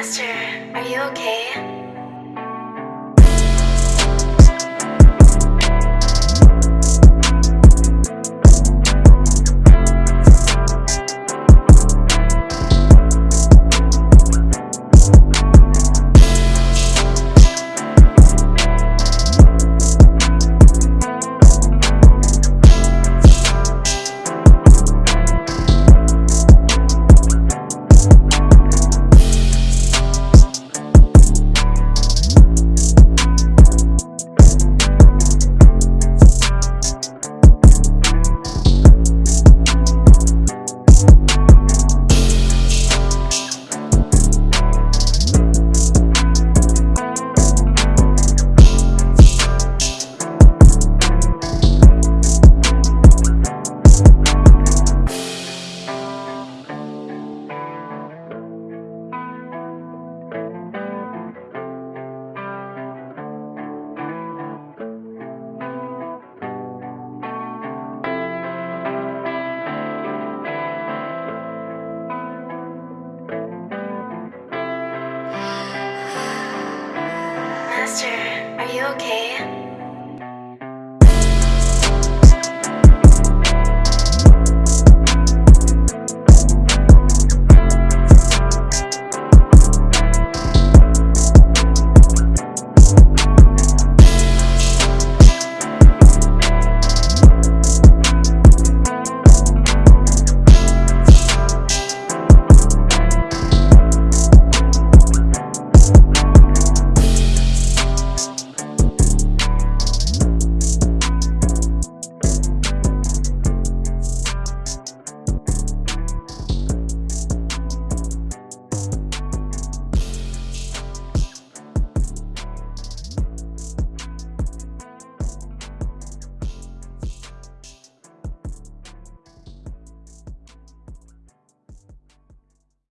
Master, are you okay? Master, are you okay?